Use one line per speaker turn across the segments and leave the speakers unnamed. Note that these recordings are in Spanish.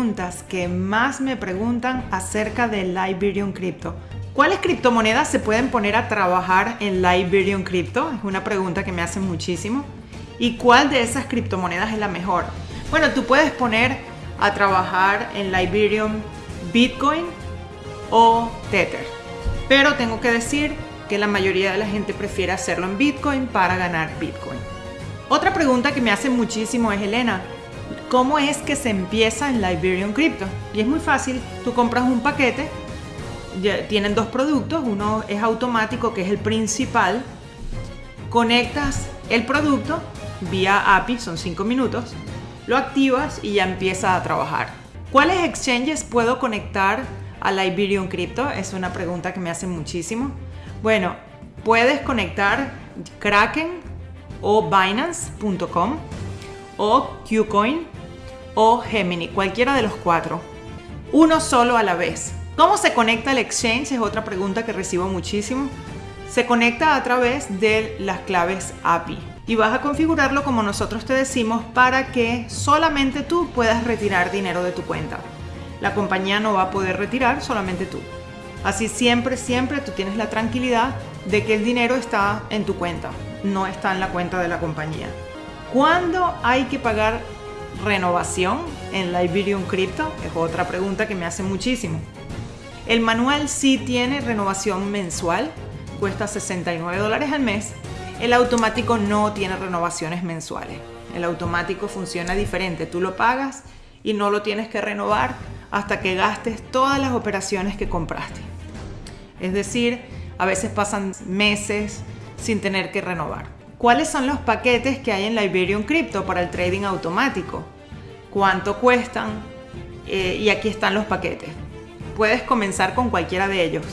preguntas que más me preguntan acerca de Liberium Crypto. ¿Cuáles criptomonedas se pueden poner a trabajar en Liberium Crypto? Es una pregunta que me hacen muchísimo. ¿Y cuál de esas criptomonedas es la mejor? Bueno, tú puedes poner a trabajar en Liberium Bitcoin o Tether. Pero tengo que decir que la mayoría de la gente prefiere hacerlo en Bitcoin para ganar Bitcoin. Otra pregunta que me hacen muchísimo es, Elena, ¿cómo es que se empieza en Liberium Crypto? Y es muy fácil, tú compras un paquete, tienen dos productos, uno es automático, que es el principal, conectas el producto vía API, son 5 minutos, lo activas y ya empieza a trabajar. ¿Cuáles exchanges puedo conectar a Liberium Crypto? Es una pregunta que me hacen muchísimo. Bueno, puedes conectar Kraken o Binance.com o Qcoin o Gemini, cualquiera de los cuatro. Uno solo a la vez. ¿Cómo se conecta el exchange? Es otra pregunta que recibo muchísimo. Se conecta a través de las claves API y vas a configurarlo como nosotros te decimos para que solamente tú puedas retirar dinero de tu cuenta. La compañía no va a poder retirar, solamente tú. Así siempre, siempre tú tienes la tranquilidad de que el dinero está en tu cuenta, no está en la cuenta de la compañía. ¿Cuándo hay que pagar renovación en Liberium Crypto? Es otra pregunta que me hace muchísimo. El manual sí tiene renovación mensual, cuesta 69 dólares al mes el automático no tiene renovaciones mensuales. El automático funciona diferente. Tú lo pagas y no lo tienes que renovar hasta que gastes todas las operaciones que compraste. Es decir, a veces pasan meses sin tener que renovar. ¿Cuáles son los paquetes que hay en Liberium Crypto para el trading automático? ¿Cuánto cuestan? Eh, y aquí están los paquetes. Puedes comenzar con cualquiera de ellos.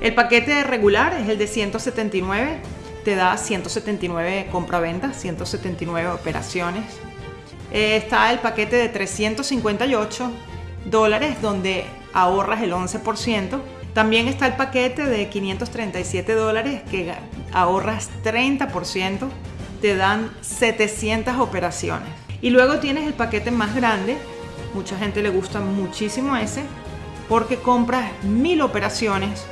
El paquete regular es el de 179 te da 179 compraventas, 179 operaciones. Eh, está el paquete de 358 dólares donde ahorras el 11%. También está el paquete de 537 dólares que ahorras 30%, te dan 700 operaciones. Y luego tienes el paquete más grande, mucha gente le gusta muchísimo ese, porque compras mil operaciones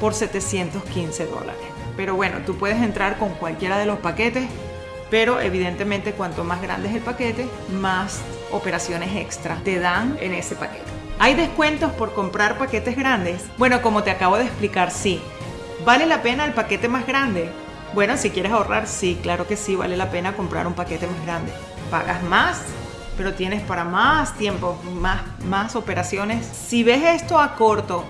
por 715 dólares. Pero bueno, tú puedes entrar con cualquiera de los paquetes, pero evidentemente cuanto más grande es el paquete, más operaciones extra te dan en ese paquete. ¿Hay descuentos por comprar paquetes grandes? Bueno, como te acabo de explicar, sí. ¿Vale la pena el paquete más grande? Bueno, si quieres ahorrar, sí, claro que sí, vale la pena comprar un paquete más grande. Pagas más, pero tienes para más tiempo, más, más operaciones. Si ves esto a corto,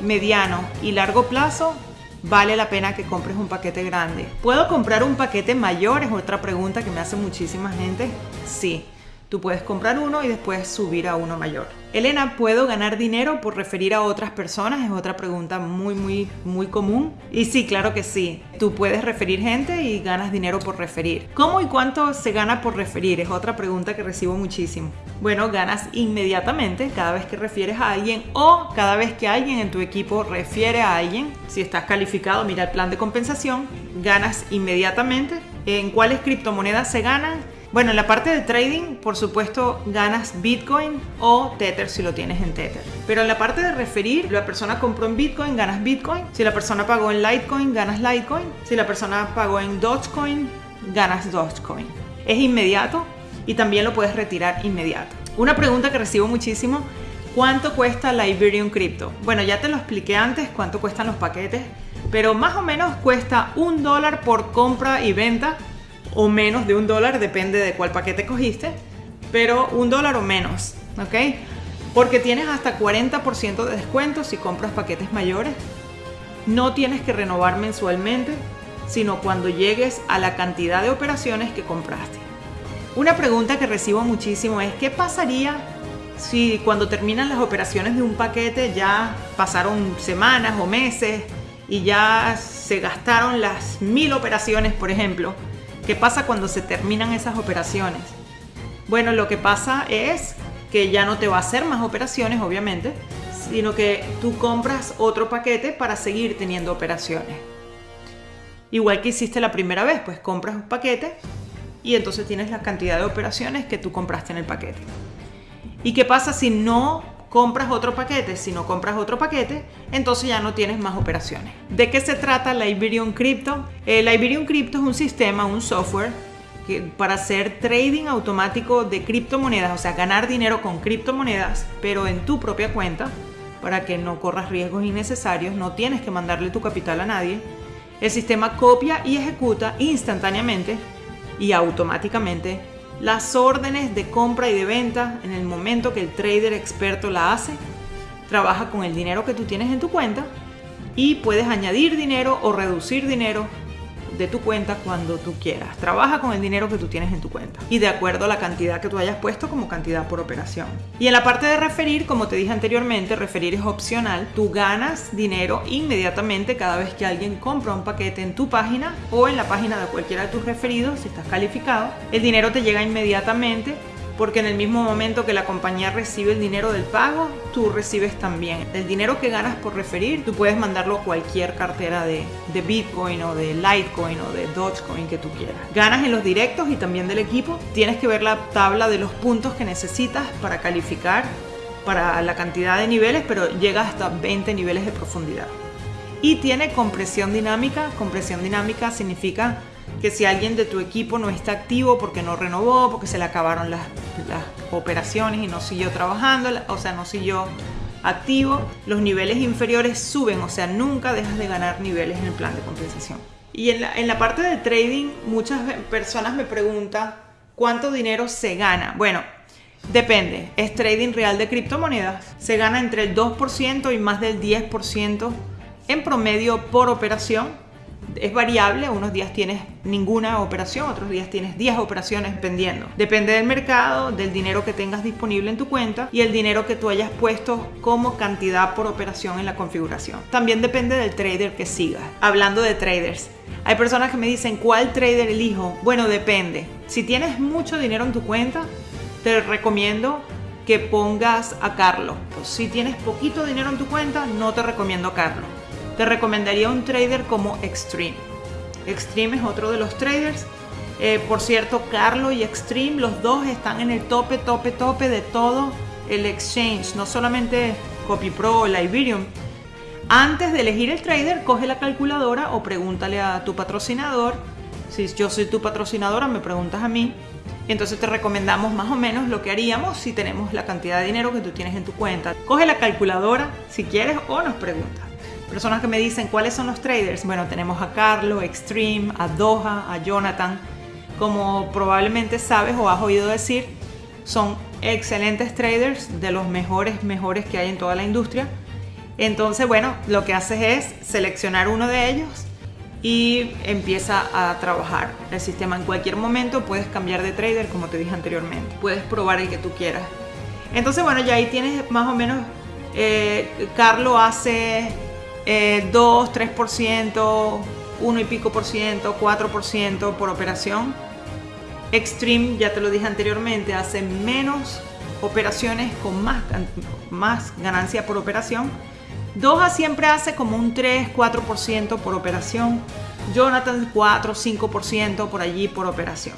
mediano y largo plazo, vale la pena que compres un paquete grande. ¿Puedo comprar un paquete mayor? Es otra pregunta que me hace muchísima gente. Sí. Tú puedes comprar uno y después subir a uno mayor. Elena, ¿puedo ganar dinero por referir a otras personas? Es otra pregunta muy, muy, muy común. Y sí, claro que sí. Tú puedes referir gente y ganas dinero por referir. ¿Cómo y cuánto se gana por referir? Es otra pregunta que recibo muchísimo. Bueno, ganas inmediatamente cada vez que refieres a alguien o cada vez que alguien en tu equipo refiere a alguien. Si estás calificado, mira el plan de compensación. Ganas inmediatamente. ¿En cuáles criptomonedas se ganan? Bueno, en la parte de trading, por supuesto, ganas Bitcoin o Tether si lo tienes en Tether. Pero en la parte de referir, la persona compró en Bitcoin, ganas Bitcoin. Si la persona pagó en Litecoin, ganas Litecoin. Si la persona pagó en Dogecoin, ganas Dogecoin. Es inmediato y también lo puedes retirar inmediato. Una pregunta que recibo muchísimo, ¿cuánto cuesta la Iberium Crypto? Bueno, ya te lo expliqué antes, cuánto cuestan los paquetes, pero más o menos cuesta un dólar por compra y venta o menos de un dólar, depende de cuál paquete cogiste, pero un dólar o menos, ¿ok? Porque tienes hasta 40% de descuento si compras paquetes mayores. No tienes que renovar mensualmente, sino cuando llegues a la cantidad de operaciones que compraste. Una pregunta que recibo muchísimo es, ¿qué pasaría si cuando terminan las operaciones de un paquete ya pasaron semanas o meses y ya se gastaron las mil operaciones, por ejemplo? ¿Qué pasa cuando se terminan esas operaciones? Bueno, lo que pasa es que ya no te va a hacer más operaciones, obviamente, sino que tú compras otro paquete para seguir teniendo operaciones. Igual que hiciste la primera vez, pues compras un paquete y entonces tienes la cantidad de operaciones que tú compraste en el paquete. ¿Y qué pasa si no compras otro paquete? Si no compras otro paquete, entonces ya no tienes más operaciones. ¿De qué se trata la Iberion Crypto? El Iberion Crypto es un sistema, un software que, para hacer trading automático de criptomonedas, o sea, ganar dinero con criptomonedas, pero en tu propia cuenta, para que no corras riesgos innecesarios, no tienes que mandarle tu capital a nadie. El sistema copia y ejecuta instantáneamente y automáticamente las órdenes de compra y de venta en el momento que el trader experto la hace. Trabaja con el dinero que tú tienes en tu cuenta y puedes añadir dinero o reducir dinero de tu cuenta cuando tú quieras. Trabaja con el dinero que tú tienes en tu cuenta y de acuerdo a la cantidad que tú hayas puesto como cantidad por operación. Y en la parte de referir, como te dije anteriormente, referir es opcional. Tú ganas dinero inmediatamente cada vez que alguien compra un paquete en tu página o en la página de cualquiera de tus referidos, si estás calificado. El dinero te llega inmediatamente porque en el mismo momento que la compañía recibe el dinero del pago, tú recibes también el dinero que ganas por referir, tú puedes mandarlo a cualquier cartera de, de Bitcoin o de Litecoin o de Dogecoin que tú quieras. Ganas en los directos y también del equipo. Tienes que ver la tabla de los puntos que necesitas para calificar para la cantidad de niveles, pero llega hasta 20 niveles de profundidad. Y tiene compresión dinámica. Compresión dinámica significa que si alguien de tu equipo no está activo porque no renovó, porque se le acabaron las, operaciones y no siguió trabajando, o sea, no siguió activo, los niveles inferiores suben, o sea, nunca dejas de ganar niveles en el plan de compensación. Y en la, en la parte de trading, muchas personas me preguntan cuánto dinero se gana. Bueno, depende, es trading real de criptomonedas, se gana entre el 2% y más del 10% en promedio por operación es variable, unos días tienes ninguna operación, otros días tienes 10 operaciones pendiendo. Depende del mercado, del dinero que tengas disponible en tu cuenta y el dinero que tú hayas puesto como cantidad por operación en la configuración. También depende del trader que sigas. Hablando de traders, hay personas que me dicen, ¿cuál trader elijo? Bueno, depende. Si tienes mucho dinero en tu cuenta, te recomiendo que pongas a Carlos. si tienes poquito dinero en tu cuenta, no te recomiendo a Carlos te recomendaría un trader como Extreme. Extreme es otro de los traders. Eh, por cierto, Carlo y Extreme, los dos están en el tope, tope, tope de todo el exchange, no solamente CopyPro o Liberium. Antes de elegir el trader, coge la calculadora o pregúntale a tu patrocinador. Si yo soy tu patrocinadora, me preguntas a mí. Entonces te recomendamos más o menos lo que haríamos si tenemos la cantidad de dinero que tú tienes en tu cuenta. Coge la calculadora si quieres o nos preguntas. Personas que me dicen cuáles son los traders. Bueno, tenemos a Carlo, Extreme, a Doha, a Jonathan. Como probablemente sabes o has oído decir, son excelentes traders, de los mejores, mejores que hay en toda la industria. Entonces, bueno, lo que haces es seleccionar uno de ellos y empieza a trabajar el sistema. En cualquier momento puedes cambiar de trader, como te dije anteriormente. Puedes probar el que tú quieras. Entonces, bueno, ya ahí tienes más o menos. Eh, Carlo hace 2, 3%, 1 y pico por ciento, 4% por operación. Extreme, ya te lo dije anteriormente, hace menos operaciones con más, más ganancia por operación. Doha siempre hace como un 3, 4% por operación. Jonathan 4, 5% por allí por operación.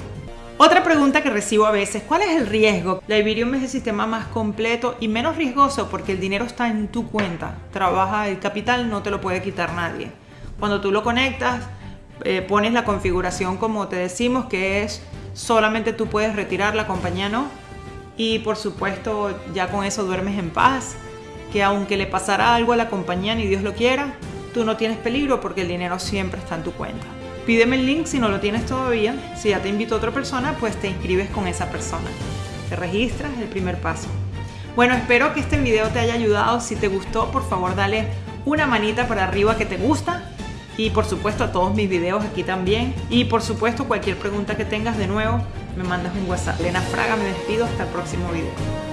Otra pregunta que recibo a veces, ¿cuál es el riesgo? La Iberium es el sistema más completo y menos riesgoso porque el dinero está en tu cuenta. Trabaja el capital, no te lo puede quitar nadie. Cuando tú lo conectas, eh, pones la configuración como te decimos, que es solamente tú puedes retirar, la compañía no. Y por supuesto, ya con eso duermes en paz, que aunque le pasara algo a la compañía, ni Dios lo quiera, tú no tienes peligro porque el dinero siempre está en tu cuenta. Pídeme el link si no lo tienes todavía. Si ya te invito a otra persona, pues te inscribes con esa persona. Te registras, el primer paso. Bueno, espero que este video te haya ayudado. Si te gustó, por favor dale una manita para arriba que te gusta. Y por supuesto a todos mis videos aquí también. Y por supuesto cualquier pregunta que tengas de nuevo, me mandas un WhatsApp. Lena Fraga, me despido. Hasta el próximo video.